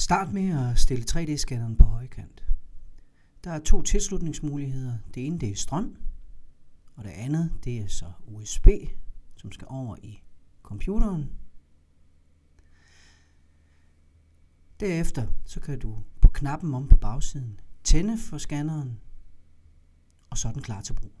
Start med at stille 3D-scanneren på højkant. Der er to tilslutningsmuligheder. Det ene det er strøm, og det andet det er så USB, som skal over i computeren. Derefter så kan du på knappen om på bagsiden tænde for scanneren, og så er den klar til brug.